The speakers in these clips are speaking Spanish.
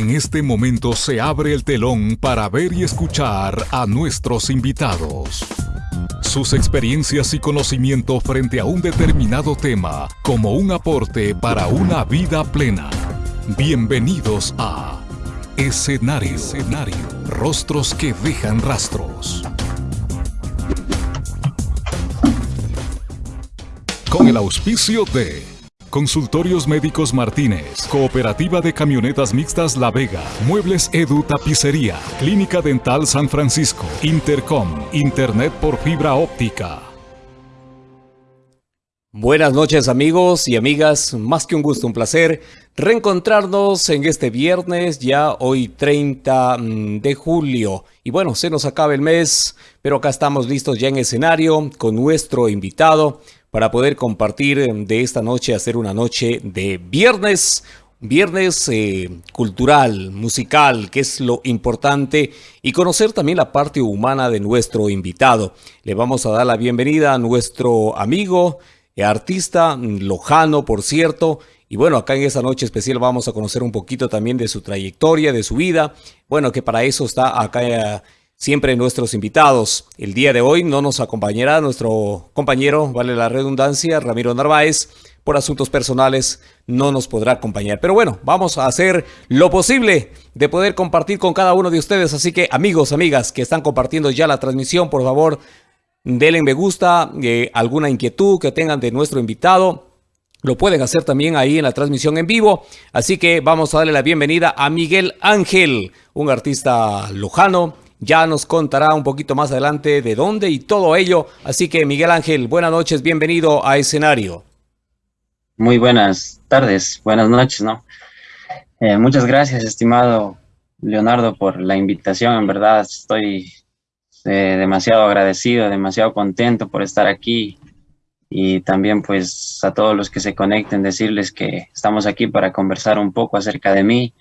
En este momento se abre el telón para ver y escuchar a nuestros invitados. Sus experiencias y conocimiento frente a un determinado tema como un aporte para una vida plena. Bienvenidos a Escenario. Escenario. Rostros que dejan rastros. Con el auspicio de Consultorios Médicos Martínez, Cooperativa de Camionetas Mixtas La Vega, Muebles Edu Tapicería, Clínica Dental San Francisco, Intercom, Internet por fibra óptica. Buenas noches amigos y amigas, más que un gusto, un placer reencontrarnos en este viernes, ya hoy 30 mm, de julio. Y bueno, se nos acaba el mes, pero acá estamos listos ya en escenario con nuestro invitado para poder compartir em, de esta noche, hacer una noche de viernes, viernes eh, cultural, musical, que es lo importante, y conocer también la parte humana de nuestro invitado. Le vamos a dar la bienvenida a nuestro amigo, eh, artista mm, lojano, por cierto, y bueno, acá en esta noche especial vamos a conocer un poquito también de su trayectoria, de su vida. Bueno, que para eso está acá eh, siempre nuestros invitados. El día de hoy no nos acompañará nuestro compañero, vale la redundancia, Ramiro Narváez. Por asuntos personales no nos podrá acompañar. Pero bueno, vamos a hacer lo posible de poder compartir con cada uno de ustedes. Así que amigos, amigas que están compartiendo ya la transmisión, por favor, denle me gusta, eh, alguna inquietud que tengan de nuestro invitado. Lo pueden hacer también ahí en la transmisión en vivo. Así que vamos a darle la bienvenida a Miguel Ángel, un artista lojano, ya nos contará un poquito más adelante de dónde y todo ello. Así que Miguel Ángel, buenas noches, bienvenido a escenario. Muy buenas tardes, buenas noches, ¿no? Eh, muchas gracias, estimado Leonardo, por la invitación. En verdad estoy eh, demasiado agradecido, demasiado contento por estar aquí y también pues a todos los que se conecten decirles que estamos aquí para conversar un poco acerca de mí,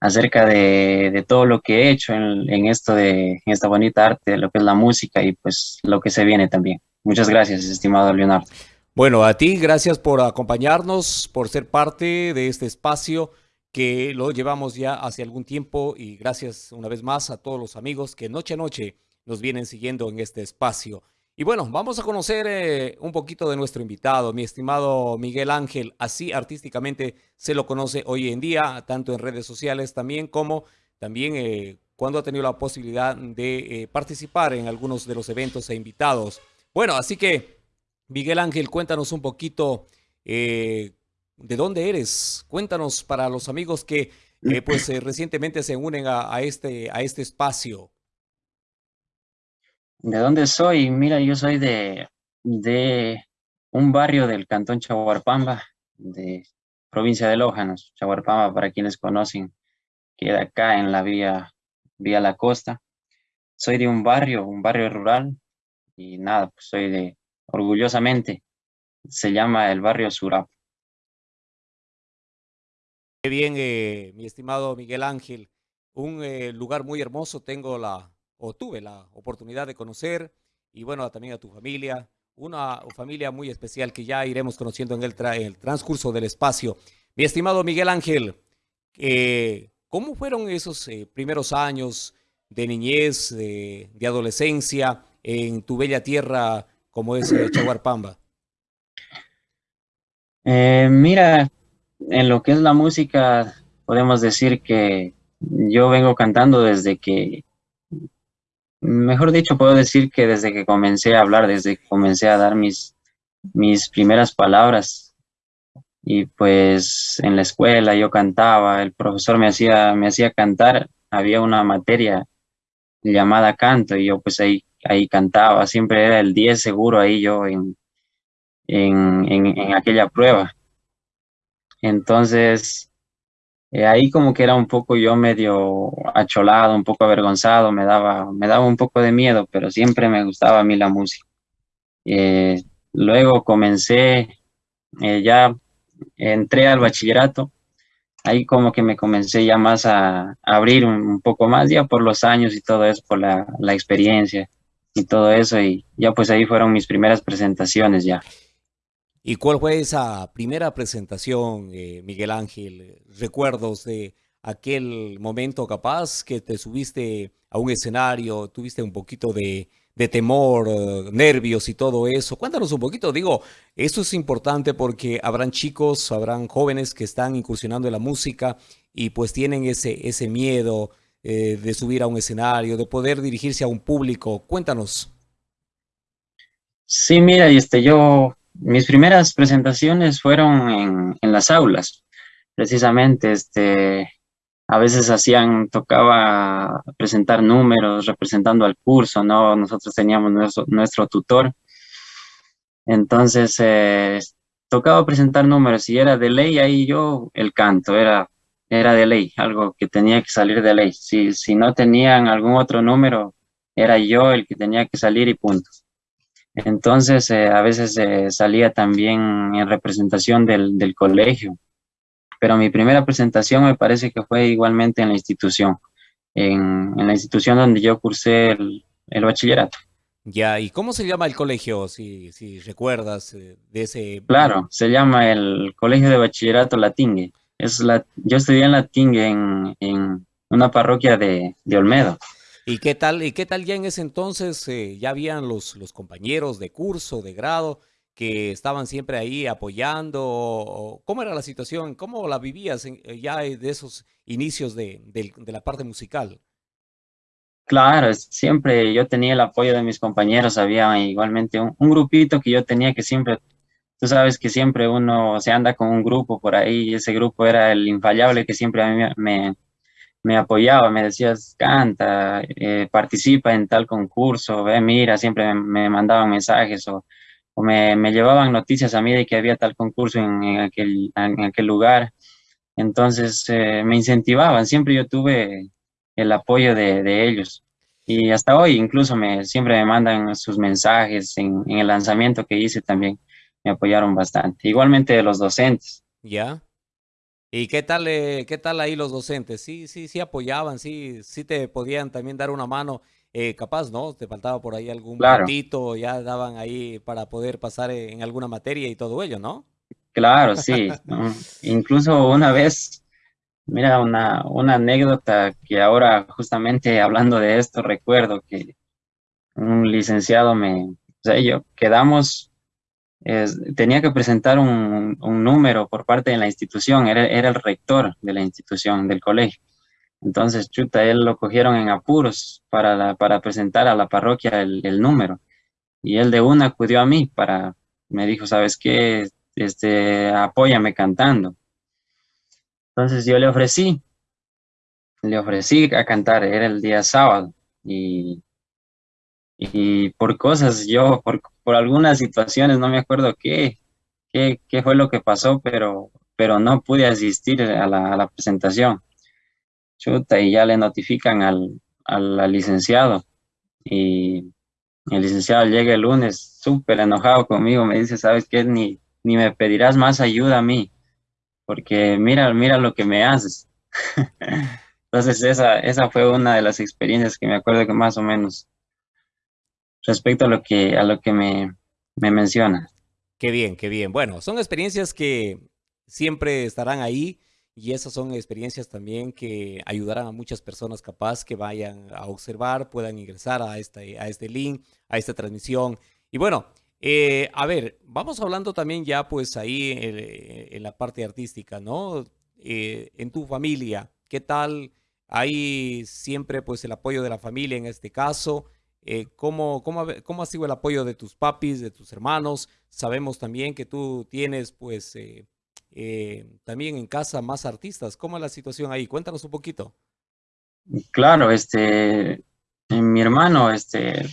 acerca de, todo lo que he hecho en, esto de esta bonita arte, lo que es la música y pues lo que se viene también. Muchas gracias, estimado Leonardo. Bueno, a ti gracias por acompañarnos, por ser parte de este espacio que lo llevamos ya hace algún tiempo y gracias una vez más a todos los amigos que noche a noche nos vienen siguiendo en este espacio. Y bueno, vamos a conocer eh, un poquito de nuestro invitado, mi estimado Miguel Ángel. Así artísticamente se lo conoce hoy en día, tanto en redes sociales también como también eh, cuando ha tenido la posibilidad de eh, participar en algunos de los eventos e invitados. Bueno, así que Miguel Ángel, cuéntanos un poquito de dónde eres. Cuéntanos para los amigos que pues recientemente se unen a, este, a este espacio. ¿De dónde soy? Mira, yo soy de, de un barrio del cantón Chaguarpamba, de provincia de Lójanos. Chaguarpamba, para quienes conocen, queda acá en la vía, vía La Costa. Soy de un barrio, un barrio rural, y nada, pues soy de, orgullosamente, se llama el barrio Surap. Qué bien, eh, mi estimado Miguel Ángel. Un eh, lugar muy hermoso, tengo la, o tuve la oportunidad de conocer, y bueno, también a tu familia, una familia muy especial que ya iremos conociendo en el, transcurso del espacio. Mi estimado Miguel Ángel, eh, ¿cómo fueron esos eh, primeros años de niñez, de, adolescencia en tu bella tierra como es eh, Chaguarpamba? mira, en lo que es la música, podemos decir que yo vengo cantando desde que mejor dicho, puedo decir que desde que comencé a hablar, desde que comencé a dar mis, mis primeras palabras, y pues en la escuela yo cantaba, el profesor me hacía, me hacía cantar, había una materia llamada canto, y yo pues ahí, ahí cantaba, siempre era el 10 seguro ahí yo en, en, en aquella prueba. Entonces, eh, ahí como que era un poco yo medio acholado, un poco avergonzado, me daba, me daba un poco de miedo, pero siempre me gustaba a mí la música. Eh, luego comencé, eh, ya entré al bachillerato, ahí como que me comencé ya más a, abrir un, poco más, ya por los años y todo eso, por la, la experiencia y todo eso, y ya pues ahí fueron mis primeras presentaciones ya. ¿Y cuál fue esa primera presentación, eh, Miguel Ángel? ¿Recuerdos de aquel momento capaz que te subiste a un escenario, tuviste un poquito de, temor, eh, nervios y todo eso. Cuéntanos un poquito, digo, esto es importante porque habrán chicos, habrán jóvenes que están incursionando en la música y pues tienen ese, ese miedo eh, de subir a un escenario, de poder dirigirse a un público. Cuéntanos. Sí, mira, este, yo, mis primeras presentaciones fueron en, las aulas, precisamente, este, a veces hacían, tocaba presentar números representando al curso, ¿no? Nosotros teníamos nuestro, nuestro tutor. Entonces, eh, tocaba presentar números y era de ley ahí yo el canto, era, era de ley, algo que tenía que salir de ley. Si, si no tenían algún otro número, era yo el que tenía que salir y punto. Entonces, eh, a veces eh, salía también en representación del, del colegio pero mi primera presentación me parece que fue igualmente en la institución, en, la institución donde yo cursé el, bachillerato. Ya, ¿y cómo se llama el colegio, si, si recuerdas eh, de ese...? Claro, se llama el Colegio de Bachillerato Latingue. Es la, yo estudié en Latingue en, en una parroquia de, de, Olmedo. ¿Y qué tal, y qué tal ya en ese entonces? Eh, ¿Ya habían los, los compañeros de curso, de grado? que estaban siempre ahí apoyando? ¿Cómo era la situación? ¿Cómo la vivías eh, ya de esos inicios de, la parte musical? Claro, siempre yo tenía el apoyo de mis compañeros, había igualmente un, grupito que yo tenía que siempre, tú sabes que siempre uno se anda con un grupo por ahí, y ese grupo era el infallable que siempre a mí me, me apoyaba, me decías, canta, eh, participa en tal concurso, ve, mira, siempre me, mandaban mensajes o o me, me, llevaban noticias a mí de que había tal concurso en, aquel, en aquel, lugar. Entonces eh, me incentivaban, siempre yo tuve el apoyo de, de, ellos. Y hasta hoy incluso me, siempre me mandan sus mensajes en, en, el lanzamiento que hice también. Me apoyaron bastante. Igualmente los docentes. Ya. ¿Y qué tal, eh, qué tal ahí los docentes? Sí, sí, sí apoyaban, sí, sí te podían también dar una mano eh, capaz, ¿no? Te faltaba por ahí algún claro. ya daban ahí para poder pasar en alguna materia y todo ello, ¿no? Claro, sí. Incluso una vez, mira, una, una anécdota que ahora justamente hablando de esto recuerdo que un licenciado me, o sea, yo quedamos, tenía que presentar un, número por parte de la institución, era, era el rector de la institución, del colegio. Entonces, chuta, él lo cogieron en apuros para, para presentar a la parroquia el, el, número. Y él de una acudió a mí para, me dijo, ¿sabes qué? Este, apóyame cantando. Entonces yo le ofrecí, le ofrecí a cantar, era el día sábado. Y, y por cosas, yo, por, por algunas situaciones, no me acuerdo qué, qué, qué fue lo que pasó, pero, pero no pude asistir a la, a la presentación chuta, y ya le notifican al, al, licenciado. Y el licenciado llega el lunes súper enojado conmigo, me dice, ¿sabes qué? Ni, ni me pedirás más ayuda a mí, porque mira, mira lo que me haces. Entonces esa, esa fue una de las experiencias que me acuerdo que más o menos respecto a lo que, a lo que me, me menciona. Qué bien, qué bien. Bueno, son experiencias que siempre estarán ahí y esas son experiencias también que ayudarán a muchas personas capaz que vayan a observar, puedan ingresar a este, a este link, a esta transmisión. Y bueno, eh, a ver, vamos hablando también ya pues ahí en, la parte artística, ¿no? Eh, en tu familia, ¿qué tal? Hay siempre pues el apoyo de la familia en este caso. Eh, ¿cómo, cómo, cómo, ha sido el apoyo de tus papis, de tus hermanos? Sabemos también que tú tienes pues eh, también en casa más artistas. ¿Cómo es la situación ahí? Cuéntanos un poquito. Claro, este, mi hermano, este,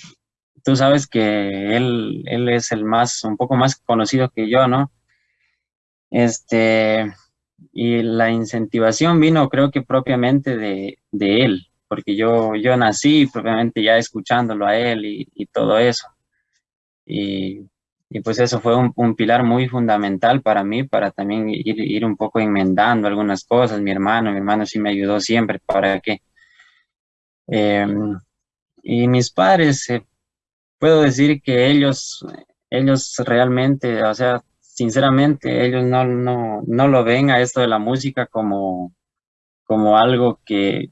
tú sabes que él, él es el más, un poco más conocido que yo, ¿no? Este, y la incentivación vino creo que propiamente de, de él, porque yo, yo nací propiamente ya escuchándolo a él y, y todo eso. Y y pues eso fue un, pilar muy fundamental para mí, para también ir, ir, un poco enmendando algunas cosas. Mi hermano, mi hermano sí me ayudó siempre para que... Em, y mis padres, eh, puedo decir que ellos, ellos realmente, o sea, sinceramente, ellos no, no, no lo ven a esto de la música como, como algo que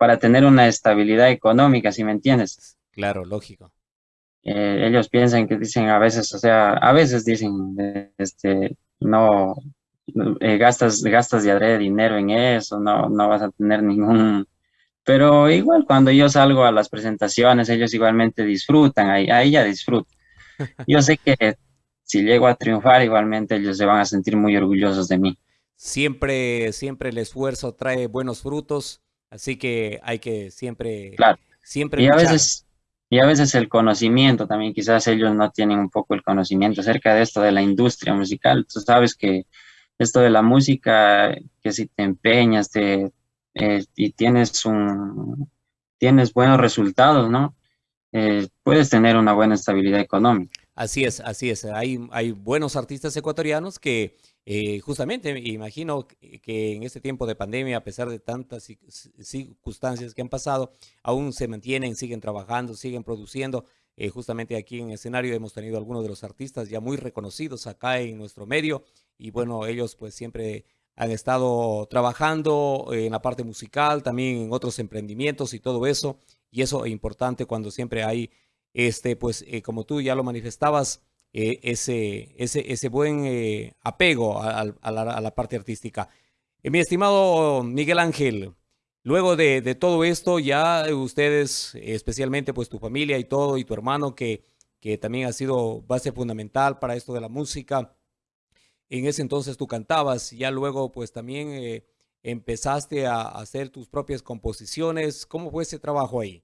para tener una estabilidad económica, si me entiendes. Claro, lógico. Eh, ellos piensan que dicen a veces, o sea, a veces dicen, este, no, eh, gastas, gastas de adrede dinero en eso, no, no vas a tener ningún... Pero igual cuando yo salgo a las presentaciones, ellos igualmente disfrutan, ahí, ahí ya disfrutan. Yo sé que si llego a triunfar, igualmente ellos se van a sentir muy orgullosos de mí. Siempre, siempre el esfuerzo trae buenos frutos, así que hay que siempre, claro. siempre y a veces y a veces el conocimiento también, quizás ellos no tienen un poco el conocimiento acerca de esto de la industria musical. Tú sabes que esto de la música, que si te empeñas te, eh, y tienes, un, tienes buenos resultados, ¿no? Eh, puedes tener una buena estabilidad económica. Así es, así es. Hay, hay buenos artistas ecuatorianos que eh, justamente imagino que en este tiempo de pandemia, a pesar de tantas circunstancias que han pasado, aún se mantienen, siguen trabajando, siguen produciendo. justamente aquí en el escenario hemos tenido algunos de los artistas ya muy reconocidos acá en nuestro medio y bueno, ellos pues siempre han estado trabajando en la parte musical, también en otros emprendimientos y todo eso. Y eso es importante cuando siempre hay, este, pues eh, como tú ya lo manifestabas, eh, ese, ese, ese buen eh, apego a, la, parte artística. mi estimado Miguel Ángel, luego de, de, todo esto, ya ustedes, especialmente pues tu familia y todo, y tu hermano que, que también ha sido base fundamental para esto de la música, en ese entonces tú cantabas, ya luego pues también eh, empezaste a hacer tus propias composiciones. ¿Cómo fue ese trabajo ahí?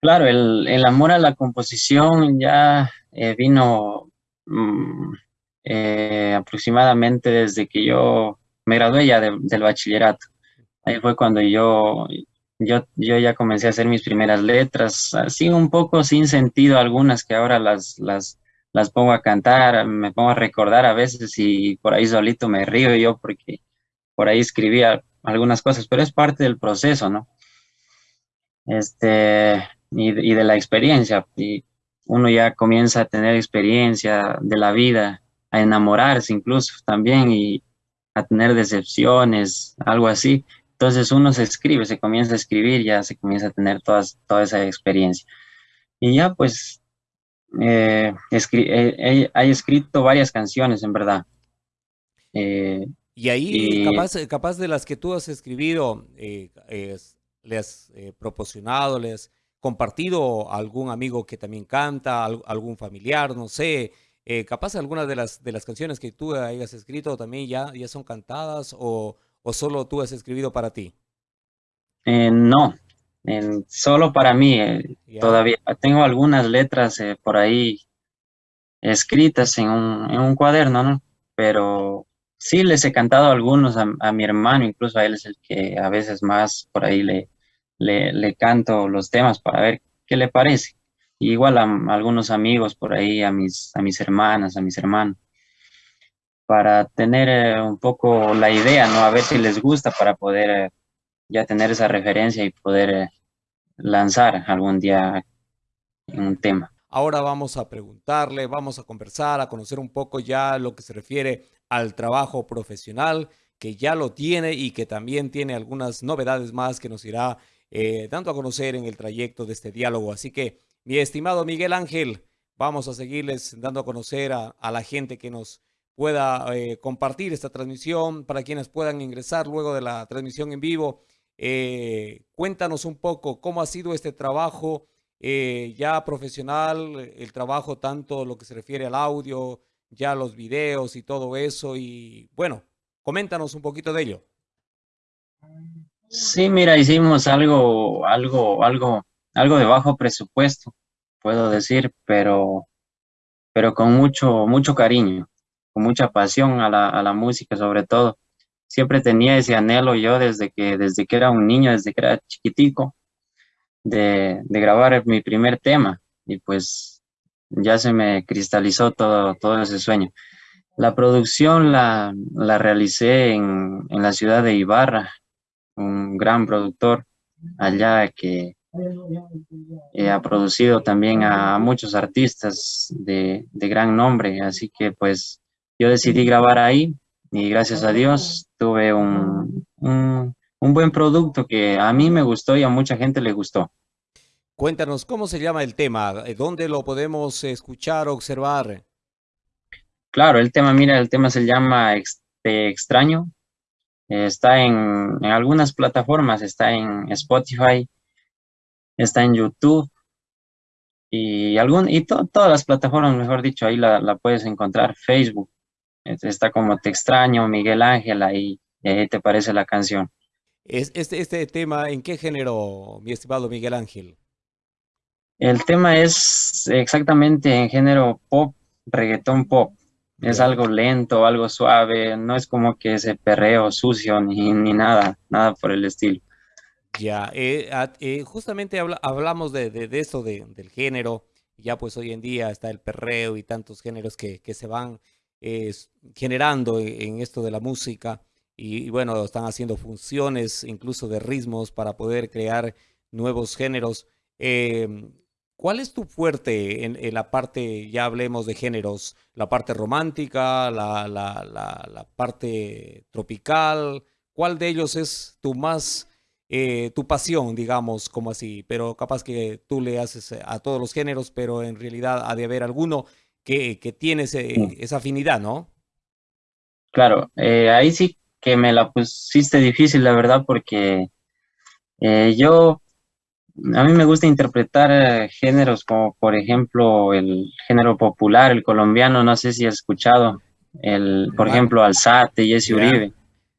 Claro, el, amor a la composición ya eh, vino mm, eh, aproximadamente desde que yo me gradué ya del bachillerato. Ahí fue cuando yo, yo, yo ya comencé a hacer mis primeras letras, así un poco sin sentido algunas que ahora las, las, las pongo a cantar, me pongo a recordar a veces y por ahí solito me río yo porque por ahí escribía algunas cosas, pero es parte del proceso, ¿no? Este, y, de la experiencia. Y uno ya comienza a tener experiencia de la vida, a enamorarse incluso también y a tener decepciones, algo así. Entonces uno se escribe, se comienza a escribir, ya se comienza a tener todas, toda esa experiencia. Y ya pues eh, eh escrito varias canciones, en verdad. Eh, y ahí, capaz, capaz de las que tú has escribido, eh, le has proporcionado, le has compartido a algún amigo que también canta, algún familiar, no sé. capaz algunas de las, de las canciones que tú hayas escrito también ya, ya son cantadas o, o solo tú has escrito para ti. no, solo para mí, eh, todavía tengo algunas letras eh, por ahí escritas en un, en un, cuaderno, ¿no? Pero sí les he cantado algunos a, mi hermano, incluso a él es el que a veces más por ahí le, le, canto los temas para ver qué le parece. igual a, algunos amigos por ahí, a mis, a mis hermanas, a mis hermanos, para tener eh, un poco la idea, ¿no? A ver si les gusta para poder ya tener esa referencia y poder eh, lanzar algún día un tema. Ahora vamos a preguntarle, vamos a conversar, a conocer un poco ya lo que se refiere al trabajo profesional, que ya lo tiene y que también tiene algunas novedades más que nos irá eh, dando a conocer en el trayecto de este diálogo. Así que, mi estimado Miguel Ángel, vamos a seguirles dando a conocer a, la gente que nos pueda eh, compartir esta transmisión, para quienes puedan ingresar luego de la transmisión en vivo eh, cuéntanos un poco cómo ha sido este trabajo eh, ya profesional, el trabajo tanto lo que se refiere al audio, ya los videos y todo eso. Y bueno, coméntanos un poquito de ello. Sí, mira, hicimos algo, algo, algo, algo de bajo presupuesto, puedo decir, pero, pero con mucho, mucho cariño, con mucha pasión a la, a la música sobre todo siempre tenía ese anhelo yo desde que, desde que era un niño, desde que era chiquitico, de, grabar mi primer tema y pues ya se me cristalizó todo, todo ese sueño. La producción la, la realicé en, en, la ciudad de Ibarra, un gran productor allá que eh, ha producido también a muchos artistas de, de gran nombre, así que pues yo decidí grabar ahí y gracias a Dios tuve un, un, un buen producto que a mí me gustó y a mucha gente le gustó. Cuéntanos, ¿cómo se llama el tema? ¿Dónde lo podemos escuchar o observar? Claro, el tema, mira, el tema se llama extraño. Está en, en algunas plataformas, está en Spotify, está en YouTube y, algún, y todas las plataformas, mejor dicho, ahí la, la, puedes encontrar. Facebook, está como Te extraño, Miguel Ángel, ahí, ahí te parece la canción. ¿Es, este, ¿Este tema en qué género, mi estimado Miguel Ángel? El tema es exactamente en género pop, reggaetón pop. Es algo lento, algo suave, no es como que ese perreo sucio ni, ni nada, nada por el estilo. Ya, eh, eh, justamente hablamos de, de, esto, de, del género, ya pues hoy en día está el perreo y tantos géneros que, que se van eh, generando en, esto de la música y, y, bueno, están haciendo funciones incluso de ritmos para poder crear nuevos géneros. Em, ¿Cuál es tu fuerte en, en, la parte, ya hablemos de géneros, la parte romántica, la, la, la, la parte tropical? ¿Cuál de ellos es tu más, eh, tu pasión, digamos, como así? Pero capaz que tú le haces a todos los géneros, pero en realidad ha de haber alguno que, que tiene ese, esa afinidad, ¿no? Claro, eh, ahí sí que me la pusiste difícil, la verdad, porque eh, yo a mí me gusta interpretar eh, géneros como, por ejemplo, el género popular, el colombiano, no sé si has escuchado, el, por ejemplo, Alzate, Jesse Uribe.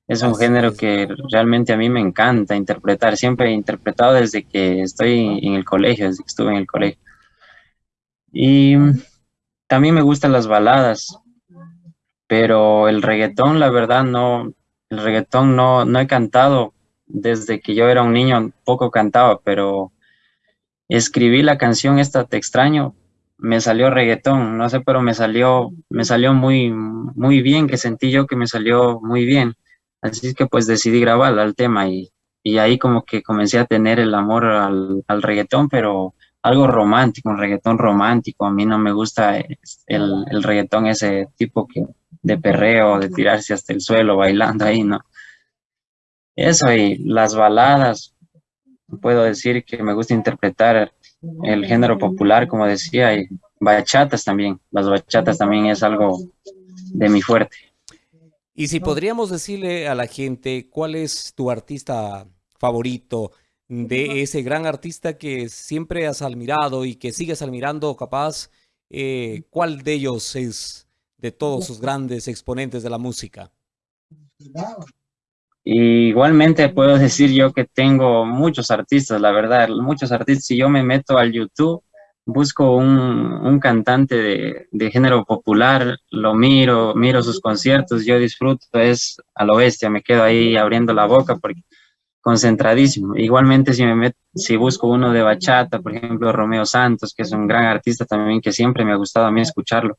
Es un género que realmente a mí me encanta interpretar. Siempre he interpretado desde que estoy en el colegio, desde que estuve en el colegio. Y también me gustan las baladas, pero el reggaetón, la verdad, no, el reggaetón no, no he cantado desde que yo era un niño poco cantaba, pero escribí la canción esta Te extraño, me salió reggaetón, no sé, pero me salió, me salió muy, muy bien, que sentí yo que me salió muy bien. Así que pues decidí grabarla al tema y, y, ahí como que comencé a tener el amor al, al, reggaetón, pero algo romántico, un reggaetón romántico. A mí no me gusta el, el reggaetón ese tipo que de perreo, de tirarse hasta el suelo bailando ahí, ¿no? Eso y las baladas, puedo decir que me gusta interpretar el género popular, como decía, y bachatas también. Las bachatas también es algo de mi fuerte. Y si podríamos decirle a la gente cuál es tu artista favorito, de ese gran artista que siempre has admirado y que sigues admirando, capaz, eh, ¿cuál de ellos es de todos sus grandes exponentes de la música? Igualmente puedo decir yo que tengo muchos artistas, la verdad, muchos artistas. Si yo me meto al YouTube, busco un, un cantante de, de, género popular, lo miro, miro sus conciertos, yo disfruto, es a lo bestia, me quedo ahí abriendo la boca porque concentradísimo. Igualmente si me meto, si busco uno de bachata, por ejemplo, Romeo Santos, que es un gran artista también que siempre me ha gustado a mí escucharlo,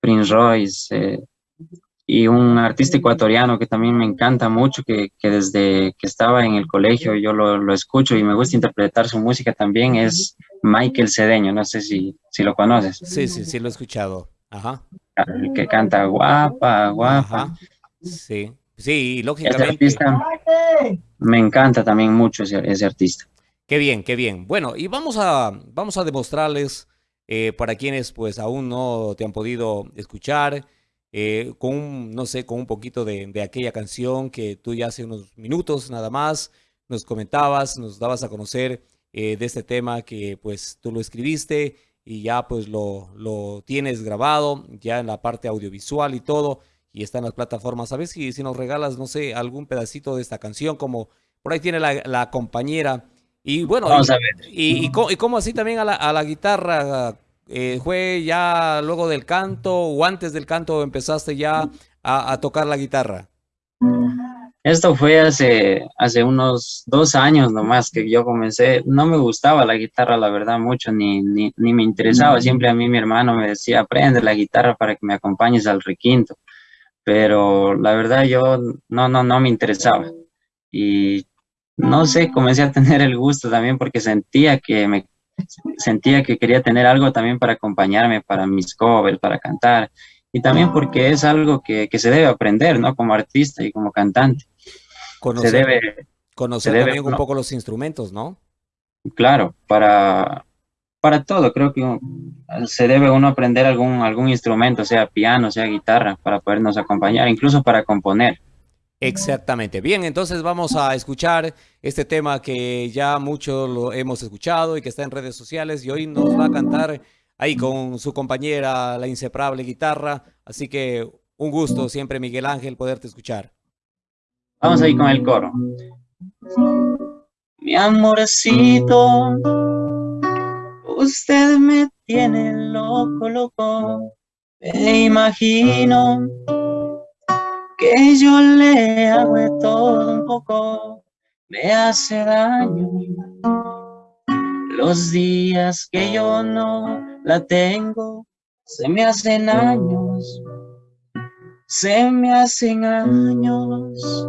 Prince Royce, eh, y un artista ecuatoriano que también me encanta mucho, que, que desde que estaba en el colegio yo lo, lo, escucho y me gusta interpretar su música también, es Michael Cedeño, no sé si, si lo conoces. Sí, sí, sí lo he escuchado. Ajá. El que canta guapa, guapa. Ajá. Sí, sí, lógicamente. Ese artista, me encanta también mucho ese, ese, artista. Qué bien, qué bien. Bueno, y vamos a, vamos a demostrarles eh, para quienes pues aún no te han podido escuchar, eh, con, no sé, con un poquito de, de, aquella canción que tú ya hace unos minutos nada más nos comentabas, nos dabas a conocer eh, de este tema que pues tú lo escribiste y ya pues lo, lo, tienes grabado ya en la parte audiovisual y todo y está en las plataformas. A ver si, si nos regalas, no sé, algún pedacito de esta canción como por ahí tiene la, la compañera y bueno, Vamos y, a ver. Y, y, y, como así también a la, a la guitarra eh, ¿Fue ya luego del canto o antes del canto empezaste ya a, a, tocar la guitarra? Esto fue hace, hace unos dos años nomás que yo comencé. No me gustaba la guitarra, la verdad, mucho, ni, ni, ni me interesaba. Siempre a mí mi hermano me decía, aprende la guitarra para que me acompañes al requinto. Pero la verdad yo no, no, no me interesaba. Y no sé, comencé a tener el gusto también porque sentía que me sentía que quería tener algo también para acompañarme, para mis covers, para cantar. y también porque es algo que, se debe aprender, ¿no? Como artista y como cantante. Conocer, se debe, conocer también un poco los instrumentos, ¿no? Claro, para, para todo, creo que se debe uno aprender algún, algún instrumento, sea piano, sea guitarra, para podernos acompañar, incluso para componer. Exactamente. Bien, entonces vamos a escuchar este tema que ya mucho lo hemos escuchado y que está en redes sociales y hoy nos va a cantar ahí con su compañera, la inseparable guitarra. Así que un gusto siempre, Miguel Ángel, poderte escuchar. Vamos ahí con el coro. Mi amorcito, usted me tiene loco, loco. Me imagino que yo le hago todo un poco, me hace daño. Los días que yo no la tengo, se me hacen años, se me hacen años.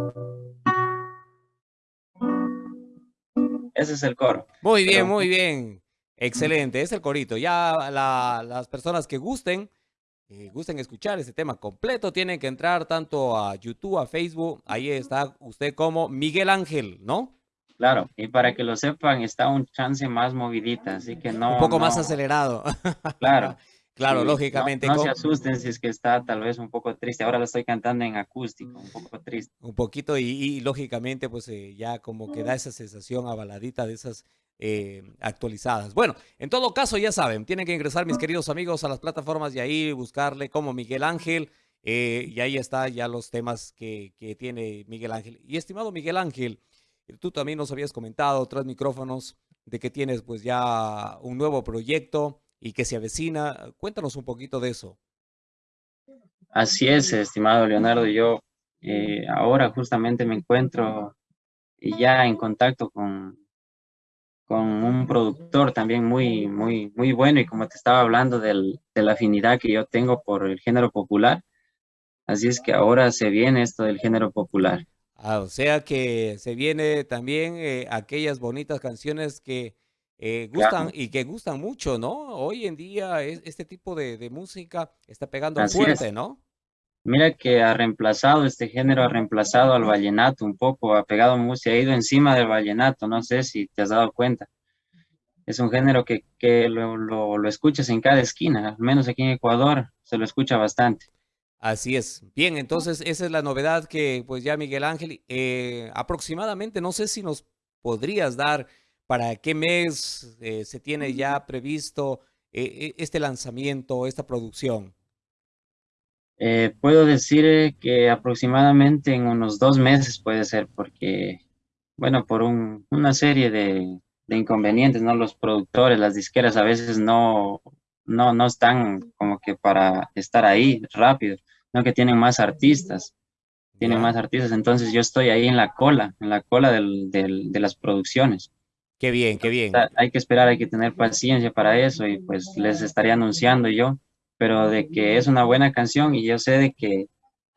Ese es el coro. Muy bien, muy bien. Excelente, es el corito. Ya las personas que gusten, eh, gusten escuchar este tema completo, tienen que entrar tanto a YouTube, a Facebook. Ahí está usted como Miguel Ángel, ¿no? Claro, y para que lo sepan, está un chance más movidita, así que no. Un poco más acelerado. Claro. Claro, lógicamente. No, se asusten si es que está tal vez un poco triste. Ahora lo estoy cantando en acústico, un poco triste. Un poquito y, lógicamente pues eh, ya como que da esa sensación avaladita de esas eh, actualizadas. Bueno, en todo caso ya saben, tienen que ingresar mis queridos amigos a las plataformas y ahí buscarle como Miguel Ángel. Eh, y ahí está ya los temas que, que tiene Miguel Ángel. Y estimado Miguel Ángel, tú también nos habías comentado tras micrófonos de que tienes pues ya un nuevo proyecto y que se avecina. Cuéntanos un poquito de eso. Así es, estimado Leonardo. Yo eh, ahora justamente me encuentro ya en contacto con, con un productor también muy, muy, muy bueno y como te estaba hablando de la afinidad que yo tengo por el género popular, así es que ahora se viene esto del género popular. Ah, o sea que se viene también eh, aquellas bonitas canciones que eh, gustan y que gustan mucho, ¿no? Hoy en día este tipo de, música está pegando fuerte, ¿no? Mira que ha reemplazado, este género ha reemplazado al vallenato un poco, ha pegado música, ha ido encima del vallenato, no sé si te has dado cuenta. Es un género que, lo, lo, escuchas en cada esquina, al menos aquí en Ecuador se lo escucha bastante. Así es. Bien, entonces esa es la novedad que pues ya Miguel Ángel, eh, aproximadamente, no sé si nos podrías dar ¿Para qué mes eh, se tiene ya previsto eh, e, este lanzamiento, esta producción? Eh, puedo decir que aproximadamente en unos dos meses puede ser, porque, bueno, por una serie de, inconvenientes, ¿no? Los productores, las disqueras a veces no, no, no están como que para estar ahí rápido, no que tienen más artistas, tienen más artistas, entonces yo estoy ahí en la cola, en la cola de las producciones. Qué bien, qué bien. Hay que esperar, hay que tener paciencia para eso y pues les estaría anunciando yo, pero de que es una buena canción y yo sé de que,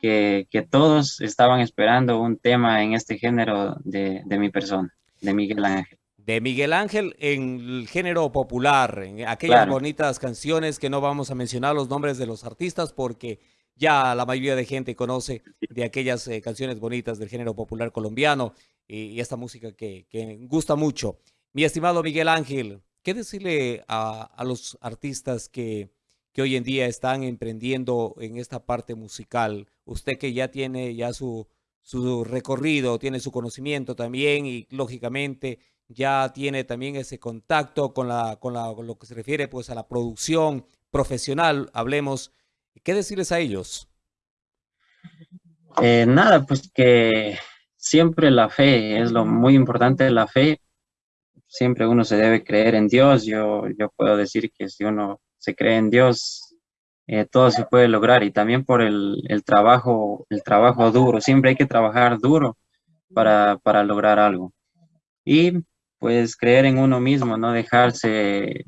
que, todos estaban esperando un tema en este género de, mi persona, de Miguel Ángel. De Miguel Ángel en el género popular, en aquellas bonitas canciones que no vamos a mencionar los nombres de los artistas porque ya la mayoría de gente conoce de aquellas eh, canciones bonitas del género popular colombiano y, esta música que, que gusta mucho. Mi estimado Miguel Ángel, ¿qué decirle a, los artistas que, que, hoy en día están emprendiendo en esta parte musical? Usted que ya tiene ya su, su recorrido, tiene su conocimiento también y lógicamente ya tiene también ese contacto con, la, con, lo que se refiere pues a la producción profesional, hablemos. ¿Qué decirles a ellos? Eh, nada, pues que siempre la fe es lo muy importante, la fe siempre uno se debe creer en Dios. Yo, yo puedo decir que si uno se cree en Dios, eh, todo se puede lograr y también por el, trabajo, el trabajo duro. Siempre hay que trabajar duro para, lograr algo. Y pues creer en uno mismo, no dejarse,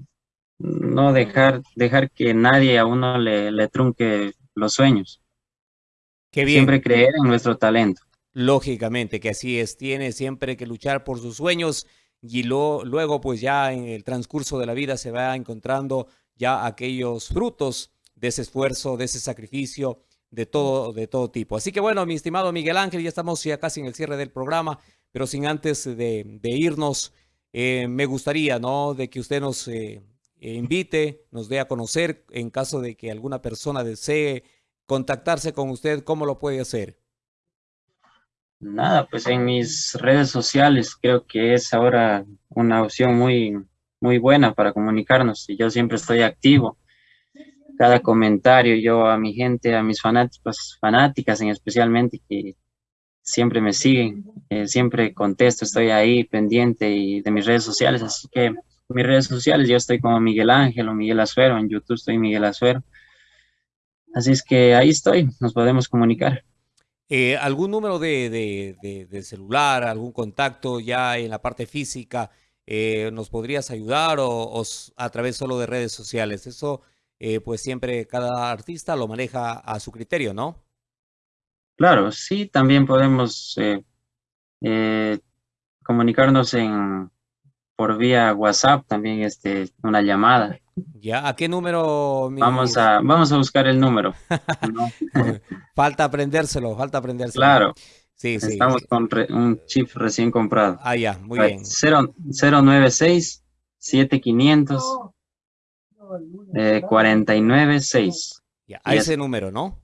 no dejar, dejar que nadie a uno le, le trunque los sueños. Qué bien. Siempre creer en nuestro talento. Lógicamente que así es, tiene siempre que luchar por sus sueños y luego pues ya en el transcurso de la vida se va encontrando ya aquellos frutos de ese esfuerzo, de ese sacrificio, de todo, de todo tipo. Así que bueno, mi estimado Miguel Ángel, ya estamos ya casi en el cierre del programa, pero sin antes de, irnos, eh, me gustaría, ¿no? De que usted nos eh, invite, nos dé a conocer en caso de que alguna persona desee contactarse con usted, ¿cómo lo puede hacer? Nada, pues en mis redes sociales creo que es ahora una opción muy, muy buena para comunicarnos y yo siempre estoy activo cada comentario, yo a mi gente, a mis fanáticos, fanáticas en especialmente que siempre me siguen, eh, siempre contesto, estoy ahí pendiente y de mis redes sociales, así que mis redes sociales yo estoy como Miguel Ángel o Miguel Azuero, en YouTube estoy Miguel Azuero, así es que ahí estoy, nos podemos comunicar. Eh, ¿Algún número de, de, celular, algún contacto ya en la parte física eh, nos podrías ayudar o, o, a través solo de redes sociales? Eso eh, pues siempre cada artista lo maneja a su criterio, ¿no? Claro, sí, también podemos eh, eh, comunicarnos en por vía WhatsApp, también este, una llamada. Ya, ¿a qué número? Vamos a, vamos a buscar el número. falta aprendérselo, falta aprendérselo. Claro. Sí, sí. Estamos con un chip recién comprado. Ah, ya, muy bien. 096 7500 eh, 49.6. a ese número, ¿no?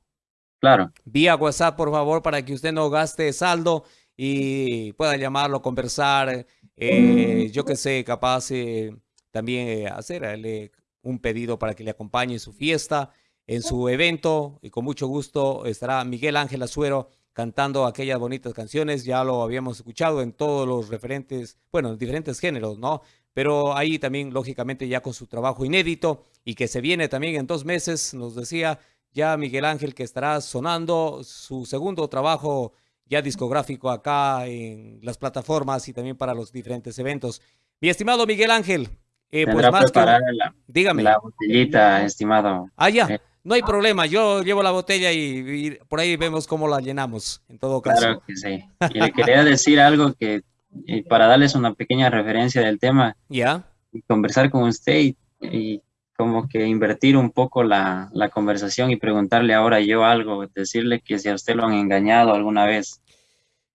Claro. Vía WhatsApp, por favor, para que usted no gaste saldo y pueda llamarlo, conversar. Eh, yo que sé, capaz eh, también eh, hacerle un pedido para que le acompañe en su fiesta, en su evento. Y con mucho gusto estará Miguel Ángel Azuero cantando aquellas bonitas canciones. Ya lo habíamos escuchado en todos los referentes, bueno, en diferentes géneros, ¿no? pero ahí también, lógicamente, ya con su trabajo inédito y que se viene también en dos meses, nos decía ya Miguel Ángel que estará sonando su segundo trabajo ya discográfico acá en las plataformas y también para los diferentes eventos. Mi estimado Miguel Ángel, eh, pues más que... la, dígame. La botellita, estimado. Ah, ya. Eh, no hay problema, yo llevo la botella y, por ahí vemos cómo la llenamos, en todo caso. Claro que sí. Y le quería decir algo que y para darles una pequeña referencia del tema. Ya. Y conversar con usted y, como que invertir un poco la, la, conversación y preguntarle ahora yo algo, decirle que si a usted lo han engañado alguna vez.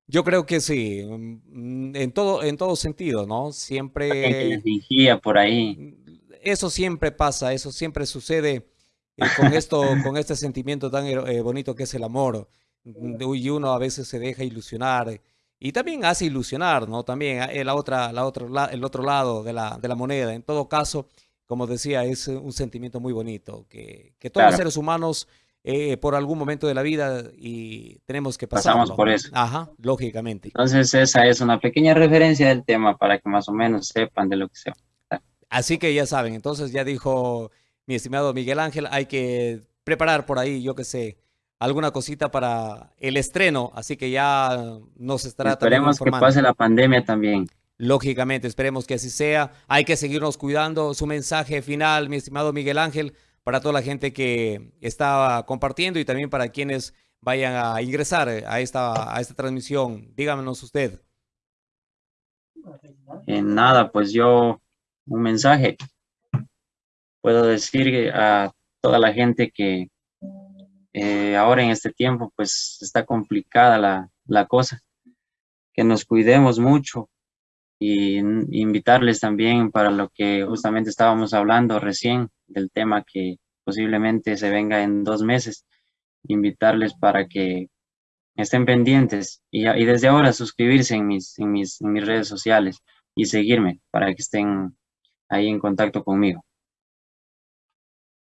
Yo creo que sí, mm, en todo, en todo sentido, ¿no? Siempre... Que fingía por ahí. Eso siempre pasa, eso siempre sucede eh, con esto, con este sentimiento tan eh, bonito que es el amor. Y uno a veces se deja ilusionar y también hace ilusionar, ¿no? También eh, la otra, la otra, el otro lado de la, de la moneda. En todo caso, como decía, es un sentimiento muy bonito que, que todos los seres humanos eh, por algún momento de la vida y tenemos que pasar. Pasamos por eso. Ajá, lógicamente. Entonces esa es una pequeña referencia del tema para que más o menos sepan de lo que se va. Así que ya saben, entonces ya dijo mi estimado Miguel Ángel, hay que preparar por ahí, yo qué sé, alguna cosita para el estreno, así que ya nos estará Esperemos que pase la pandemia también. Lógicamente, esperemos que así sea. Hay que seguirnos cuidando. Su mensaje final, mi estimado Miguel Ángel, para toda la gente que está compartiendo y también para quienes vayan a ingresar a esta, a esta transmisión. Díganos usted. En nada, pues yo un mensaje. Puedo decir a toda la gente que eh, ahora en este tiempo pues está complicada la, la cosa, que nos cuidemos mucho y invitarles también para lo que justamente estábamos hablando recién del tema que posiblemente se venga en dos meses, invitarles para que estén pendientes y, y desde ahora suscribirse en mis, en, mis, en mis redes sociales y seguirme para que estén ahí en contacto conmigo.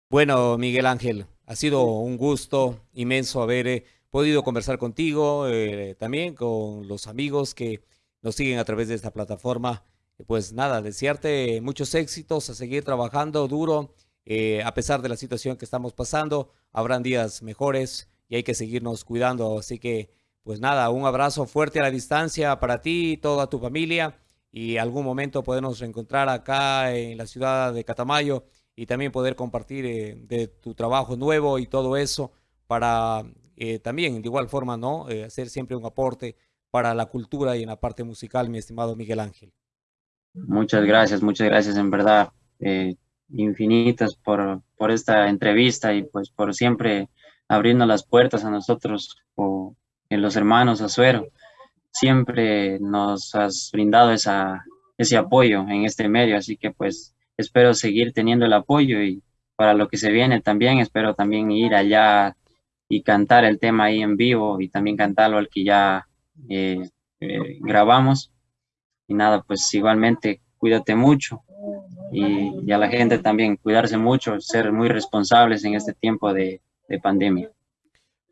Bueno, Miguel Ángel, ha sido un gusto inmenso haber eh, podido conversar contigo, eh, también con los amigos que nos siguen a través de esta plataforma. Pues nada, desearte muchos éxitos, a seguir trabajando duro, eh, a pesar de la situación que estamos pasando. Habrán días mejores y hay que seguirnos cuidando. Así que, pues nada, un abrazo fuerte a la distancia para ti y toda tu familia. Y algún momento podemos reencontrar acá en la ciudad de Catamayo y también poder compartir eh, de tu trabajo nuevo y todo eso para eh, también de igual forma no eh, hacer siempre un aporte para la cultura y en la parte musical, mi estimado Miguel Ángel. Muchas gracias, muchas gracias en verdad. infinitas por, por esta entrevista y pues por siempre abrirnos las puertas a nosotros o en los hermanos Azuero. Siempre nos has brindado esa, ese apoyo en este medio, así que pues espero seguir teniendo el apoyo y para lo que se viene también espero también ir allá y cantar el tema ahí en vivo y también cantarlo al que ya eh, eh, grabamos. Y nada, pues igualmente cuídate mucho y, a la gente también cuidarse mucho, ser muy responsables en este tiempo de, de pandemia.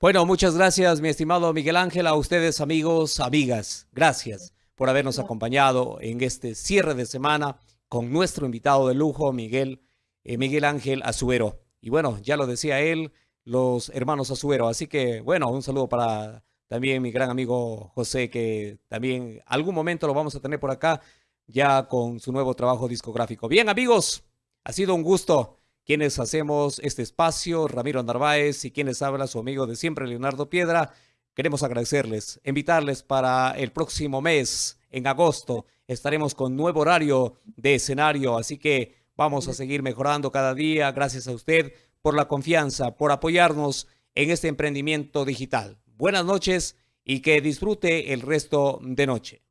Bueno, muchas gracias, mi estimado Miguel Ángel, a ustedes amigos, amigas. Gracias por habernos acompañado en este cierre de semana con nuestro invitado de lujo, Miguel, eh, Miguel Ángel Azuero. Y bueno, ya lo decía él, los hermanos Azuero. Así que, bueno, un saludo para también mi gran amigo José, que también algún momento lo vamos a tener por acá, ya con su nuevo trabajo discográfico. Bien, amigos, ha sido un gusto quienes hacemos este espacio, Ramiro Narváez y quienes habla su amigo de siempre, Leonardo Piedra. Queremos agradecerles, invitarles para el próximo mes, en agosto, estaremos con nuevo horario de escenario, así que vamos a seguir mejorando cada día. Gracias a usted por la confianza, por apoyarnos en este emprendimiento digital. Buenas noches y que disfrute el resto de noche.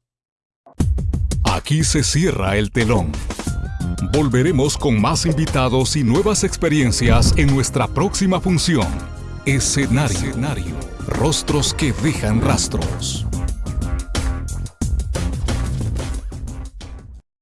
Aquí se cierra el telón. Volveremos con más invitados y nuevas experiencias en nuestra próxima función. Escenario. Rostros que dejan rastros.